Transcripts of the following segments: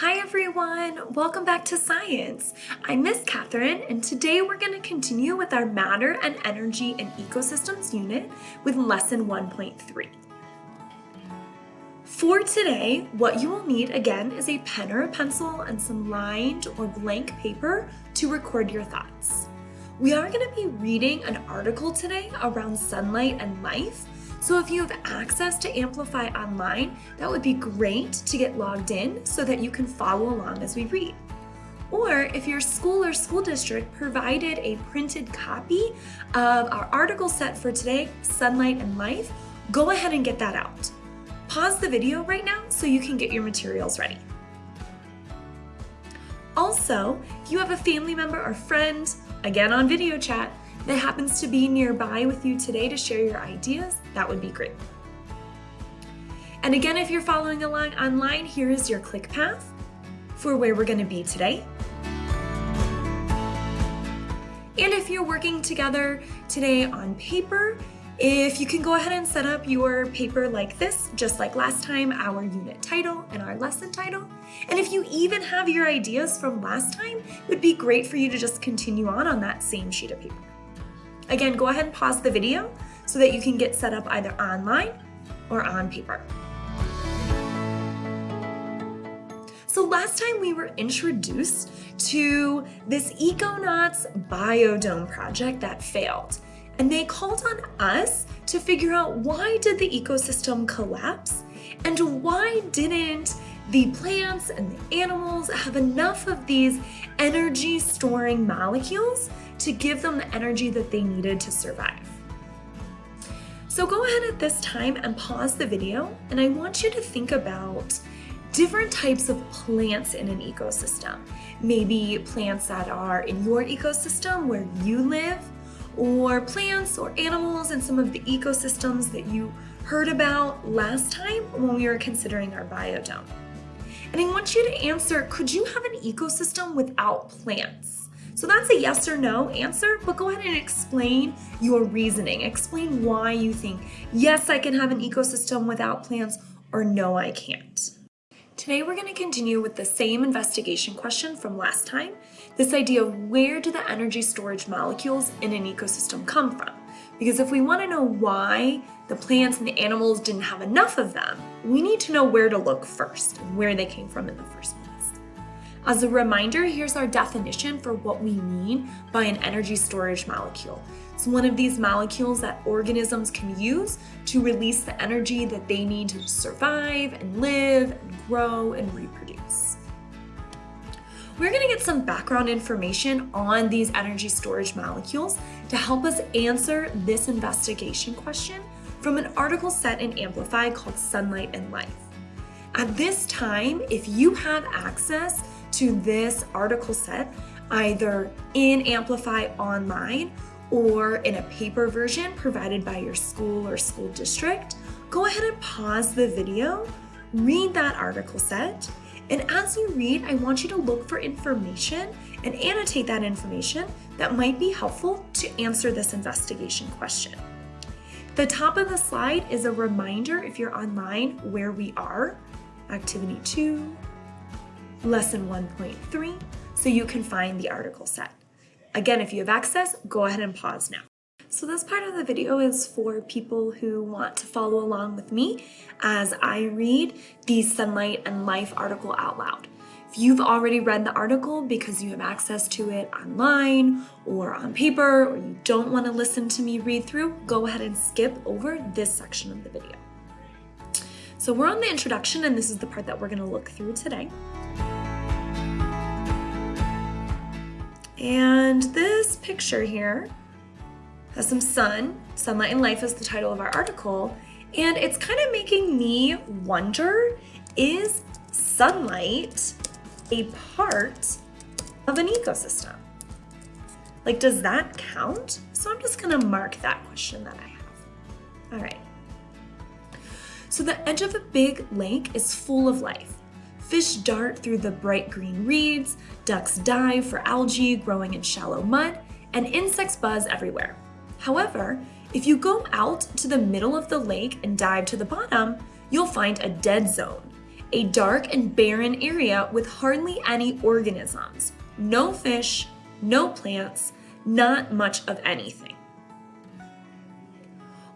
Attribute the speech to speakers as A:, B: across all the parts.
A: Hi everyone, welcome back to science. I'm Miss Catherine and today we're going to continue with our matter and energy and ecosystems unit with lesson 1.3. For today, what you will need again is a pen or a pencil and some lined or blank paper to record your thoughts. We are going to be reading an article today around sunlight and life so if you have access to Amplify online, that would be great to get logged in so that you can follow along as we read. Or if your school or school district provided a printed copy of our article set for today, Sunlight and Life, go ahead and get that out. Pause the video right now so you can get your materials ready. Also, if you have a family member or friend, again on video chat, that happens to be nearby with you today to share your ideas, that would be great. And again, if you're following along online, here is your click path for where we're gonna be today. And if you're working together today on paper, if you can go ahead and set up your paper like this, just like last time, our unit title and our lesson title. And if you even have your ideas from last time, it would be great for you to just continue on on that same sheet of paper. Again, go ahead and pause the video so that you can get set up either online or on paper. So last time we were introduced to this Econauts Biodome project that failed. And they called on us to figure out why did the ecosystem collapse and why didn't the plants and the animals have enough of these energy storing molecules to give them the energy that they needed to survive. So go ahead at this time and pause the video and I want you to think about different types of plants in an ecosystem. Maybe plants that are in your ecosystem where you live or plants or animals in some of the ecosystems that you heard about last time when we were considering our biodome. And I want you to answer, could you have an ecosystem without plants? So that's a yes or no answer, but go ahead and explain your reasoning. Explain why you think, yes, I can have an ecosystem without plants, or no, I can't. Today we're going to continue with the same investigation question from last time, this idea of where do the energy storage molecules in an ecosystem come from? Because if we want to know why the plants and the animals didn't have enough of them, we need to know where to look first and where they came from in the first place. As a reminder, here's our definition for what we mean by an energy storage molecule. It's one of these molecules that organisms can use to release the energy that they need to survive and live and grow and reproduce. We're gonna get some background information on these energy storage molecules to help us answer this investigation question from an article set in Amplify called Sunlight and Life. At this time, if you have access to this article set either in Amplify Online or in a paper version provided by your school or school district, go ahead and pause the video, read that article set, and as you read, I want you to look for information and annotate that information that might be helpful to answer this investigation question. The top of the slide is a reminder if you're online where we are, activity two, lesson 1.3, so you can find the article set. Again, if you have access, go ahead and pause now. So this part of the video is for people who want to follow along with me as I read the Sunlight and Life article out loud. If you've already read the article because you have access to it online or on paper or you don't want to listen to me read through, go ahead and skip over this section of the video. So we're on the introduction and this is the part that we're going to look through today. And this picture here has some sun. Sunlight and Life is the title of our article. And it's kind of making me wonder, is sunlight a part of an ecosystem? Like, does that count? So I'm just gonna mark that question that I have. All right. So the edge of a big lake is full of life. Fish dart through the bright green reeds, ducks dive for algae growing in shallow mud, and insects buzz everywhere. However, if you go out to the middle of the lake and dive to the bottom, you'll find a dead zone. a dark and barren area with hardly any organisms. No fish, no plants, not much of anything.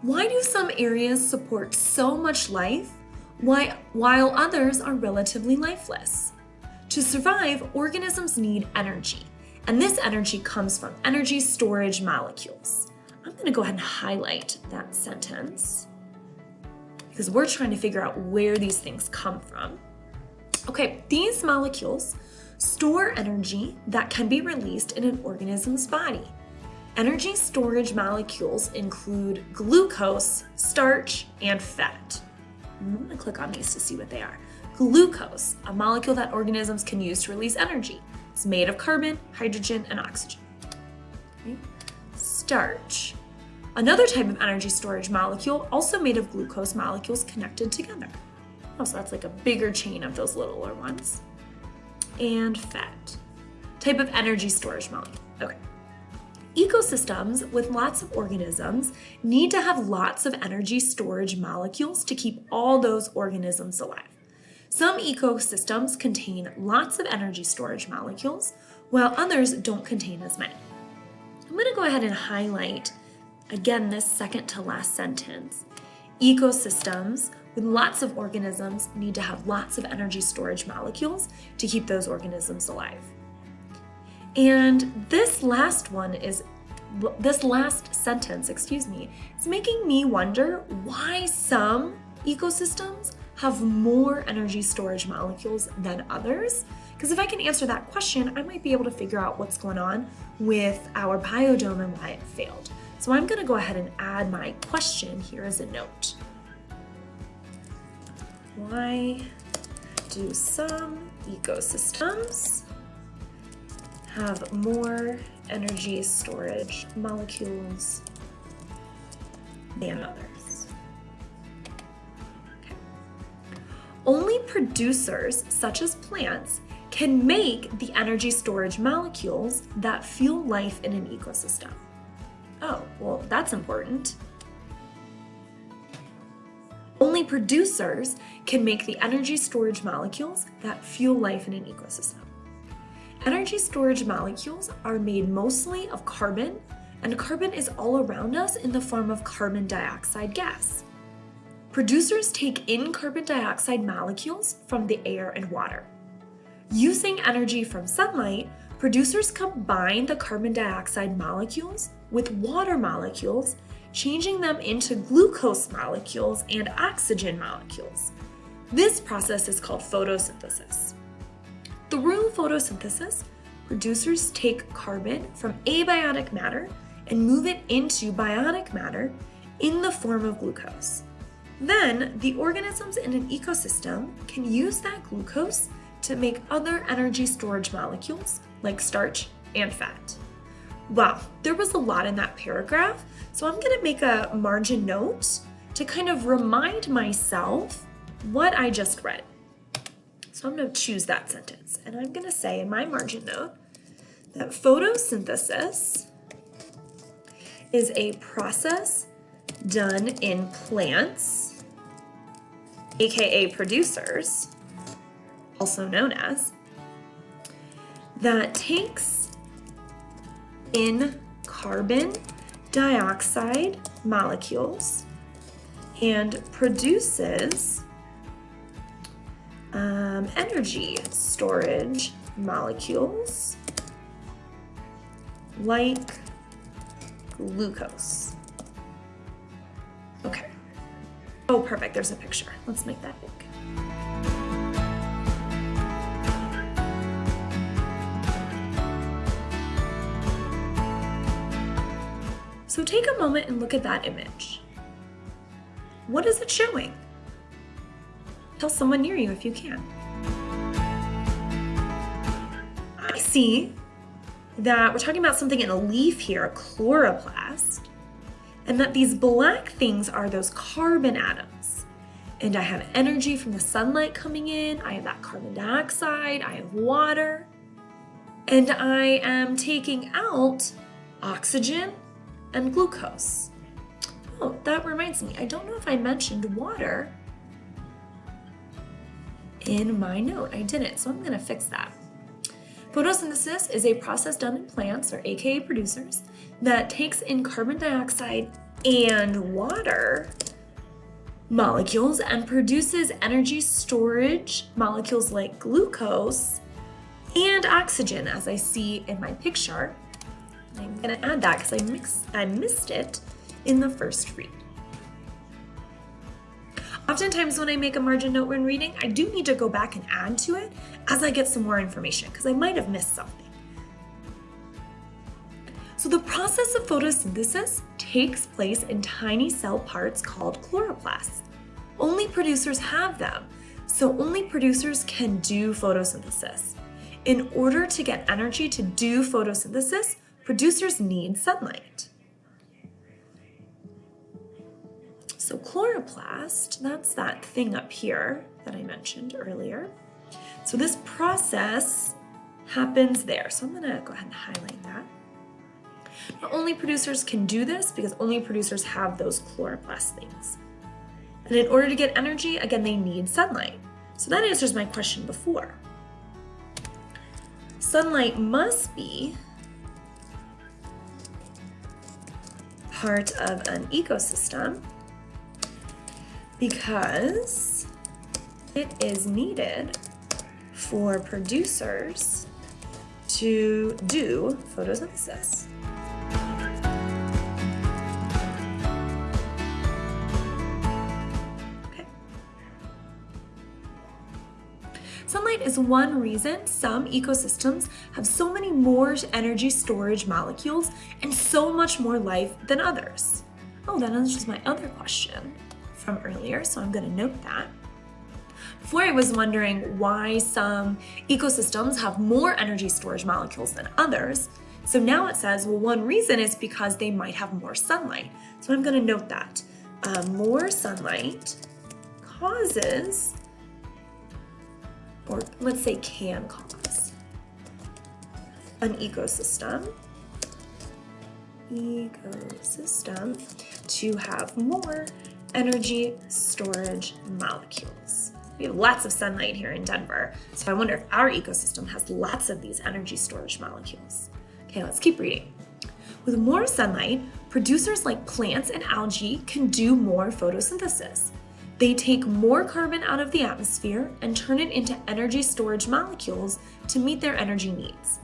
A: Why do some areas support so much life while others are relatively lifeless? To survive, organisms need energy, and this energy comes from energy storage molecules. I'm going to go ahead and highlight that sentence because we're trying to figure out where these things come from. Okay, these molecules store energy that can be released in an organism's body. Energy storage molecules include glucose, starch, and fat. I'm gonna click on these to see what they are. Glucose, a molecule that organisms can use to release energy. It's made of carbon, hydrogen, and oxygen. Okay. Starch, Another type of energy storage molecule, also made of glucose molecules connected together. Oh, so that's like a bigger chain of those littler ones. And fat, type of energy storage molecule. Okay. Ecosystems with lots of organisms need to have lots of energy storage molecules to keep all those organisms alive. Some ecosystems contain lots of energy storage molecules, while others don't contain as many. I'm going to go ahead and highlight Again, this second to last sentence. Ecosystems with lots of organisms need to have lots of energy storage molecules to keep those organisms alive. And this last one is, this last sentence, excuse me, is making me wonder why some ecosystems have more energy storage molecules than others. Because if I can answer that question, I might be able to figure out what's going on with our biodome and why it failed. So I'm gonna go ahead and add my question here as a note. Why do some ecosystems have more energy storage molecules than others? Okay. Only producers, such as plants, can make the energy storage molecules that fuel life in an ecosystem. Oh, well, that's important. Only producers can make the energy storage molecules that fuel life in an ecosystem. Energy storage molecules are made mostly of carbon, and carbon is all around us in the form of carbon dioxide gas. Producers take in carbon dioxide molecules from the air and water. Using energy from sunlight, producers combine the carbon dioxide molecules with water molecules, changing them into glucose molecules and oxygen molecules. This process is called photosynthesis. Through photosynthesis, producers take carbon from abiotic matter and move it into biotic matter in the form of glucose. Then, the organisms in an ecosystem can use that glucose to make other energy storage molecules like starch and fat. Wow, there was a lot in that paragraph, so I'm gonna make a margin note to kind of remind myself what I just read. So I'm gonna choose that sentence, and I'm gonna say in my margin note that photosynthesis is a process done in plants, aka producers, also known as, that takes in carbon dioxide molecules and produces um, energy storage molecules like glucose. Okay. Oh, perfect. There's a picture. Let's make that big. So take a moment and look at that image. What is it showing? Tell someone near you if you can. I see that we're talking about something in a leaf here, a chloroplast, and that these black things are those carbon atoms. And I have energy from the sunlight coming in, I have that carbon dioxide, I have water, and I am taking out oxygen and glucose. Oh, that reminds me, I don't know if I mentioned water in my note. I didn't, so I'm gonna fix that. Photosynthesis is a process done in plants, or AKA producers, that takes in carbon dioxide and water molecules and produces energy storage molecules like glucose and oxygen, as I see in my picture. I'm gonna add that because I, I missed it in the first read. Oftentimes when I make a margin note when reading, I do need to go back and add to it as I get some more information because I might have missed something. So the process of photosynthesis takes place in tiny cell parts called chloroplasts. Only producers have them, so only producers can do photosynthesis. In order to get energy to do photosynthesis, producers need sunlight. So chloroplast, that's that thing up here that I mentioned earlier. So this process happens there. So I'm gonna go ahead and highlight that. Only producers can do this because only producers have those chloroplast things. And in order to get energy, again, they need sunlight. So that answers my question before. Sunlight must be part of an ecosystem because it is needed for producers to do photosynthesis. Sunlight is one reason some ecosystems have so many more energy storage molecules and so much more life than others. Oh, that answers my other question from earlier, so I'm gonna note that. Before I was wondering why some ecosystems have more energy storage molecules than others, so now it says, well, one reason is because they might have more sunlight. So I'm gonna note that. Uh, more sunlight causes or let's say can cause, an ecosystem, ecosystem to have more energy storage molecules. We have lots of sunlight here in Denver, so I wonder if our ecosystem has lots of these energy storage molecules. Okay, let's keep reading. With more sunlight, producers like plants and algae can do more photosynthesis. They take more carbon out of the atmosphere and turn it into energy storage molecules to meet their energy needs.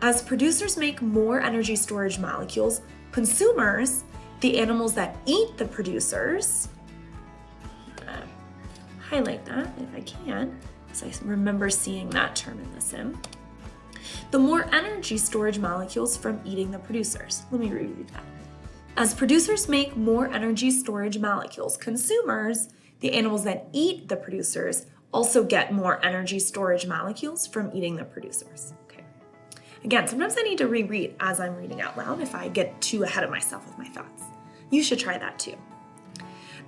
A: As producers make more energy storage molecules, consumers, the animals that eat the producers, highlight that if I can, because I remember seeing that term in the sim, the more energy storage molecules from eating the producers. Let me reread that. As producers make more energy storage molecules, consumers the animals that eat the producers also get more energy storage molecules from eating the producers. Okay. Again, sometimes I need to reread as I'm reading out loud if I get too ahead of myself with my thoughts. You should try that too.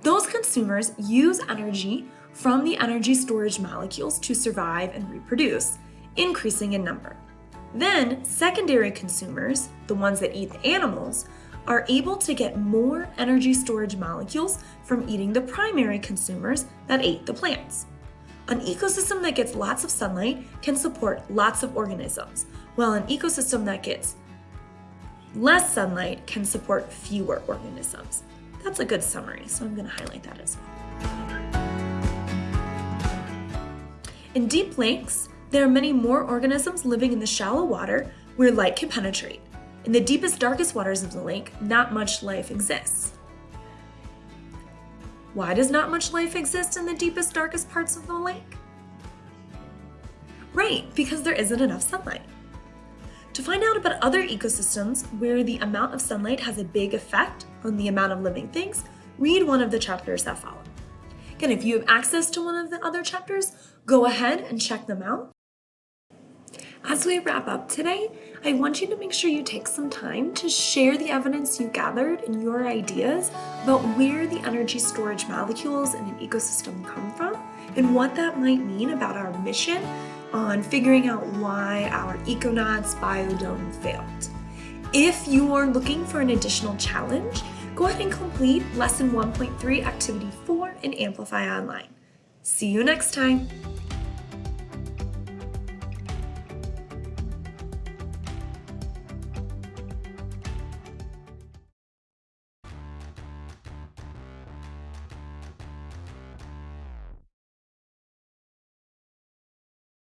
A: Those consumers use energy from the energy storage molecules to survive and reproduce, increasing in number. Then, secondary consumers, the ones that eat the animals, are able to get more energy storage molecules from eating the primary consumers that ate the plants. An ecosystem that gets lots of sunlight can support lots of organisms, while an ecosystem that gets less sunlight can support fewer organisms. That's a good summary, so I'm going to highlight that as well. In deep lakes, there are many more organisms living in the shallow water where light can penetrate. In the deepest, darkest waters of the lake, not much life exists. Why does not much life exist in the deepest, darkest parts of the lake? Right, because there isn't enough sunlight. To find out about other ecosystems where the amount of sunlight has a big effect on the amount of living things, read one of the chapters that follow. Again, if you have access to one of the other chapters, go ahead and check them out. As we wrap up today, I want you to make sure you take some time to share the evidence you gathered and your ideas about where the energy storage molecules in an ecosystem come from and what that might mean about our mission on figuring out why our Econauts biodome failed. If you are looking for an additional challenge, go ahead and complete Lesson 1.3 Activity 4 in Amplify Online. See you next time!